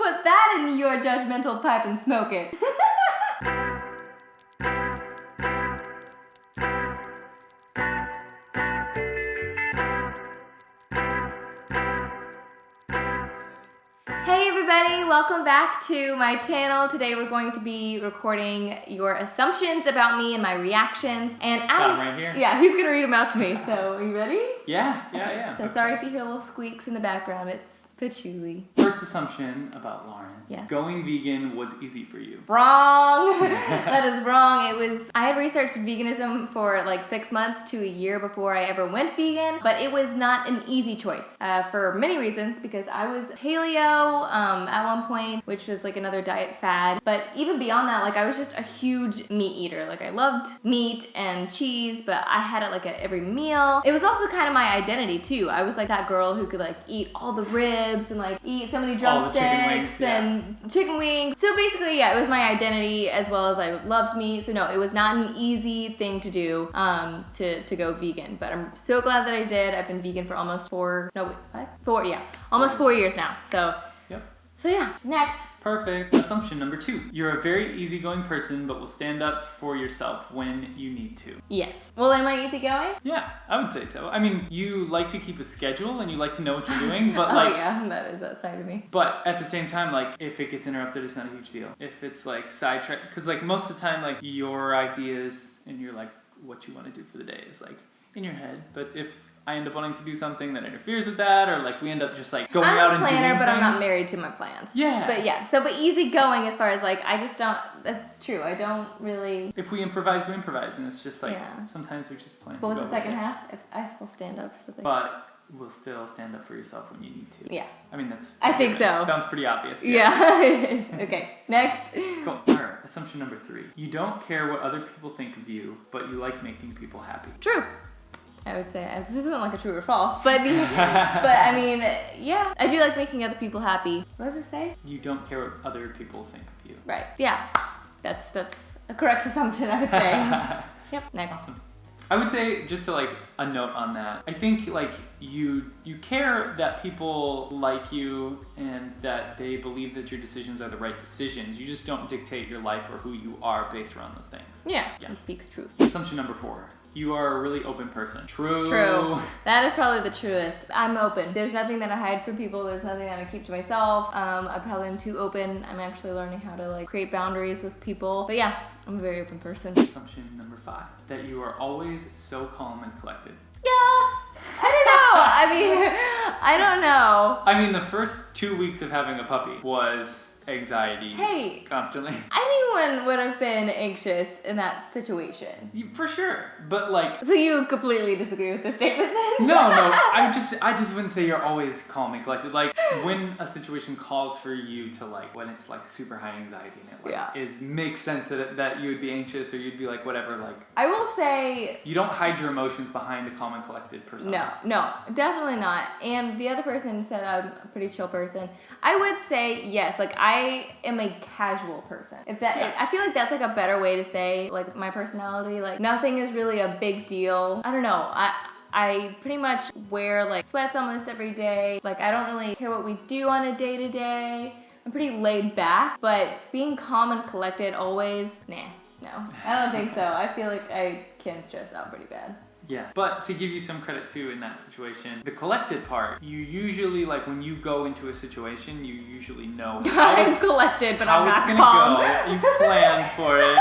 put that in your judgmental pipe and smoke it. Hey everybody, welcome back to my channel. Today we're going to be recording your assumptions about me and my reactions. And 'em right here. yeah, he's gonna read them out to me. So are you ready? Yeah, yeah, yeah. So sorry if you hear little squeaks in the background. It's patchouli. First assumption about Lauren. Yeah. Going vegan was easy for you. Wrong. that is wrong. It was I had researched veganism for like six months to a year before I ever went vegan, but it was not an easy choice uh, for many reasons because I was paleo um, at one point, which was like another diet fad. But even beyond that, like I was just a huge meat eater. Like I loved meat and cheese, but I had it like at every meal. It was also kind of my identity too. I was like that girl who could like eat all the ribs and like eat so many All the chicken drumsticks yeah. and chicken wings. So basically, yeah, it was my identity as well as I loved meat. So no, it was not an easy thing to do um, to to go vegan. But I'm so glad that I did. I've been vegan for almost four, no, wait, what? Four, yeah, almost four years now. So. So yeah, next. Perfect. Assumption number two. You're a very easygoing person, but will stand up for yourself when you need to. Yes. Well, am I easygoing? Yeah, I would say so. I mean, you like to keep a schedule and you like to know what you're doing, but oh like, yeah, that is that side of me. but at the same time, like, if it gets interrupted, it's not a huge deal. If it's like sidetracked, because like most of the time, like your ideas and your like what you want to do for the day is like in your head. But if I end up wanting to do something that interferes with that, or like we end up just like going I'm out a and planner, doing but I'm not married to my plans. Yeah. But yeah, so but easygoing as far as like I just don't. That's true. I don't really. If we improvise, we improvise, and it's just like Yeah. sometimes we just plan. What was the second half? If I will stand up or something. But we'll still stand up for yourself when you need to. yeah. I mean, that's. I think so. Sounds pretty obvious. Yeah. is. okay. Next. Cool. All right. Assumption number three. You don't care what other people think of you, but you like making people happy. True. I would say this isn't like a true or false, but but I mean, yeah, I do like making other people happy. What did I just say? You don't care what other people think of you. Right. Yeah. That's that's a correct assumption. I would say. yep. Next. Awesome. I would say just to like a note on that. I think like you you care that people like you and that they believe that your decisions are the right decisions. You just don't dictate your life or who you are based around those things. Yeah. Yeah. He speaks truth. Assumption number four. You are a really open person. True. True. That is probably the truest. I'm open. There's nothing that I hide from people. There's nothing that I keep to myself. Um, I probably am too open. I'm actually learning how to like create boundaries with people. But yeah, I'm a very open person. Assumption number five. That you are always so calm and collected. I mean, I don't know. I mean, the first two weeks of having a puppy was anxiety. Hey. Constantly. Anyone would have been anxious in that situation. For sure. But like, So you completely disagree with the statement then? no, no. I just, I just wouldn't say you're always calm and collected. Like when a situation calls for you to like, when it's like super high anxiety and it like Yeah. is makes sense that that you would be anxious or you'd be like whatever. Like I will say you don't hide your emotions behind a calm and collected person. No, no, definitely not. And the other person said I'm a pretty chill person. I would say yes, like I am a casual person. If that, Yeah. I feel like that's like a better way to say like my personality. Like nothing is really a big deal. I don't know. I. I pretty much wear like sweats almost every day. Like I don't really care what we do on a day to day. I'm pretty laid back, but being calm and collected always, nah, no. I don't think so. I feel like I can stress out pretty bad. Yeah. But to give you some credit too in that situation, the collected part, you usually like when you go into a situation, you usually know how I'm it's, collected, but how I'm it's not gonna calm. go. You plan for it.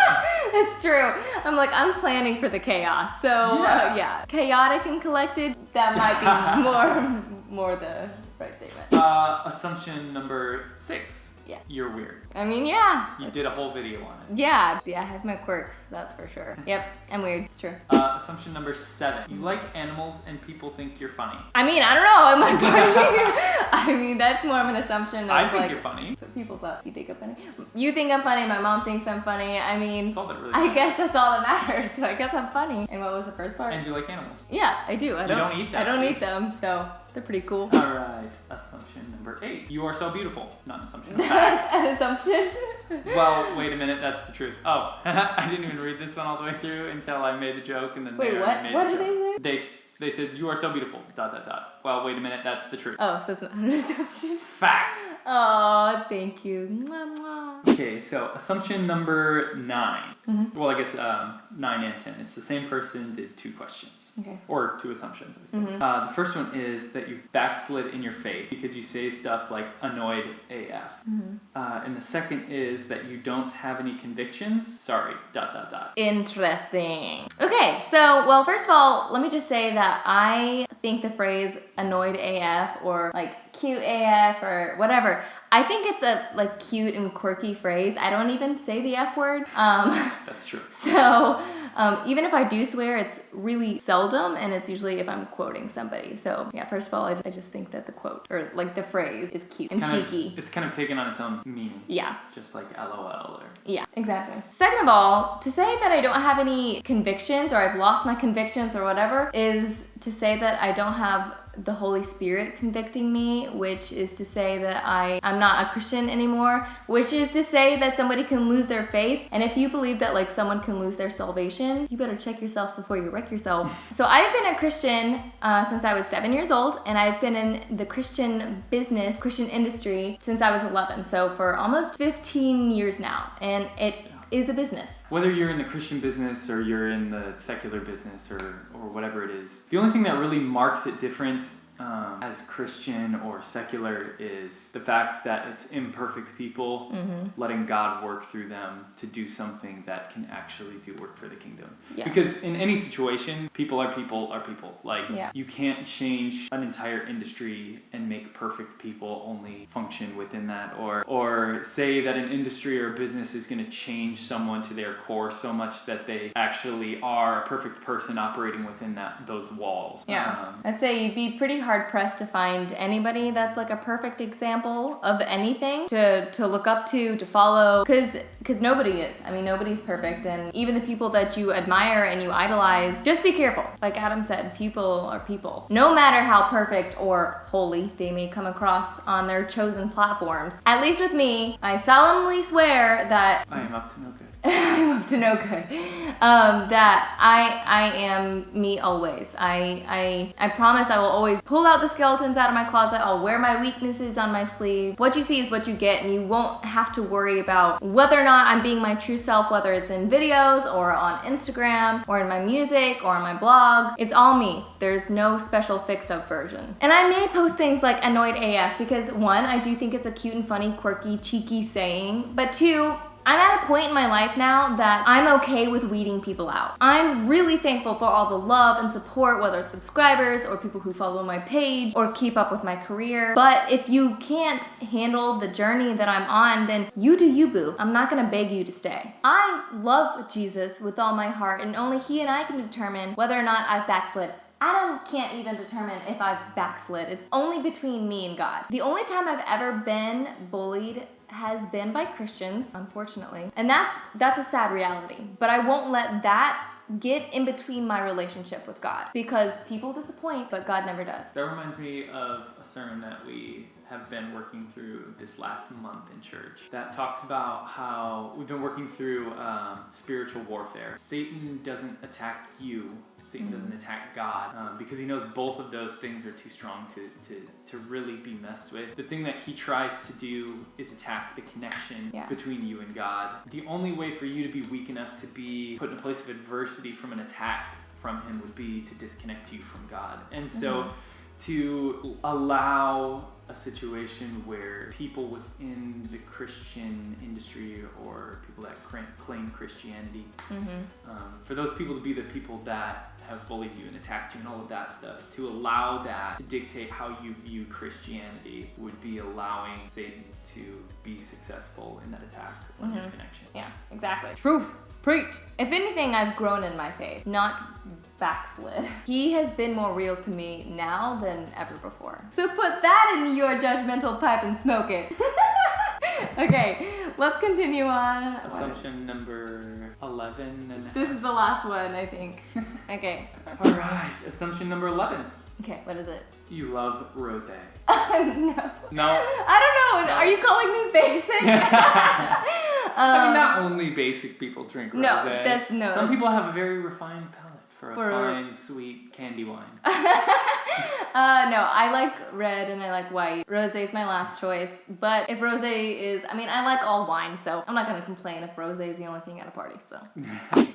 it's true. I'm like, I'm planning for the chaos. So, Yeah. uh, yeah. Chaotic and collected, that might be more, more the right statement. Uh, assumption number six. Yeah. You're weird. I mean, yeah. You did a whole video on it. Yeah, yeah, I have my quirks, that's for sure. Yep, I'm weird, it's true. Uh, assumption number seven. You like animals and people think you're funny. I mean, I don't know, am I funny? I mean, that's more of an assumption of I think like, you're funny. people thought you think I'm funny. You think I'm funny, my mom thinks I'm funny. I mean, really I guess that's all that matters. So I guess I'm funny. And what was the first part? And you like animals. Yeah, I do. I You don't, don't eat them, I don't at eat them, so they're pretty cool. All right. Assumption number eight. You are so beautiful. Not an assumption. Fact. An assumption. Well, wait a minute, that's the truth. Oh, I didn't even read this one all the way through until I made the joke, and then Wait, they what? made What the did they say? They they said you are so beautiful. Dot dot dot. Well, wait a minute, that's the truth. Oh, so it's not an assumption. Facts. Oh, thank you. Mwah, mwah. Okay, so assumption number 9 Mhm. Well, I guess um, nine and ten. It's the same person did two questions. Okay. Or two assumptions, I suppose. Mhm. Uh, the first one is that you've backslid in your faith because you say stuff like annoyed AF. Mm-hmm. Uh, and the second is that you don't have any convictions. Sorry, dot dot dot. Interesting. Okay, so, well, first of all, let me just say that I think the phrase annoyed AF or like cute AF or whatever, I think it's a like cute and quirky phrase. I don't even say the F word. Um, That's true. so, um, even if I do swear, it's really seldom and it's usually if I'm quoting somebody. So, yeah, first of all, I, I just think that the quote or like the phrase is cute and cheeky. Of, it's kind of taken on its own meaning. Yeah. Just like LOL or. Yeah, exactly. Second of all, to say that I don't have any convictions or I've lost my convictions or whatever is to say that I don't have the Holy Spirit convicting me, which is to say that I, I'm not a Christian anymore, which is to say that somebody can lose their faith. And if you believe that like someone can lose their salvation, you better check yourself before you wreck yourself. so I've been a Christian uh, since I was seven years old, and I've been in the Christian business, Christian industry since I was 11. So for almost 15 years now, and it is a business. Whether you're in the Christian business or you're in the secular business or, or whatever it is, the only thing that really marks it different um, as Christian or secular is the fact that it's imperfect people Mm-hmm. letting God work through them to do something that can actually do work for the kingdom. Yeah. Because in any situation, people are people are people. Like Yeah. you can't change an entire industry and make perfect people only function within that or or say that an industry or a business is going to change someone to their core so much that they actually are a perfect person operating within that those walls. Yeah. Um, I'd say you'd be pretty hard pressed to find anybody that's like a perfect example of anything to, to look up to, to follow, because because nobody is. I mean, nobody's perfect, and even the people that you admire and you idolize, just be careful. Like Adam said, people are people. No matter how perfect or holy they may come across on their chosen platforms. At least with me, I solemnly swear that I am up to no good. I'm up to no good. Um, that I I am me always. I I I promise I will always pull out the skeletons out of my closet. I'll wear my weaknesses on my sleeve. What you see is what you get, and you won't have to worry about whether or not I'm being my true self, whether it's in videos or on Instagram or in my music or on my blog. It's all me. There's no special fixed up version. And I may post things like annoyed AF because one, I do think it's a cute and funny, quirky, cheeky saying, but two, I'm at a point in my life now that I'm okay with weeding people out. I'm really thankful for all the love and support, whether it's subscribers or people who follow my page or keep up with my career. But if you can't handle the journey that I'm on, then you do you, boo. I'm not gonna beg you to stay. I love Jesus with all my heart, and only He and I can determine whether or not I've backslid. Adam can't even determine if I've backslid. It's only between me and God. The only time I've ever been bullied has been by Christians, unfortunately. And that's that's a sad reality. But I won't let that get in between my relationship with God because people disappoint, but God never does. That reminds me of a sermon that we have been working through this last month in church that talks about how we've been working through um, spiritual warfare. Satan doesn't attack you. Satan doesn't attack God um, because he knows both of those things are too strong to, to, to really be messed with. The thing that he tries to do is attack the connection Yeah. between you and God. The only way for you to be weak enough to be put in a place of adversity from an attack from him would be to disconnect you from God. And so to allow a situation where people within the Christian industry or people that claim Christianity, Mm-hmm. um, for those people to be the people that have bullied you and attacked you and all of that stuff, to allow that to dictate how you view Christianity would be allowing Satan to be successful in that attack on your Mhm. connection. Yeah, exactly. Truth. Preach. If anything, I've grown in my faith, not backslid. He has been more real to me now than ever before. So put that in your judgmental pipe and smoke it. okay, let's continue on. Assumption number 11 and This is the last one, I think. Okay. All right, assumption number 11. Okay, what is it? You love rosé. no. No. I don't know. Are you calling me basic? I mean, not only basic people drink rosé. Um, no, that's- no, Some people have a very refined palate for a for... fine, sweet candy wine. uh, no, I like red and I like white. Rosé is my last choice, but if rosé is, I mean, I like all wine, so I'm not gonna complain if rosé is the only thing at a party, so.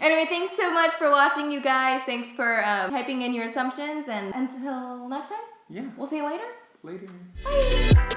anyway, thanks so much for watching, you guys. Thanks for um, typing in your assumptions, and until next time? Yeah. We'll see you later? Later. Bye.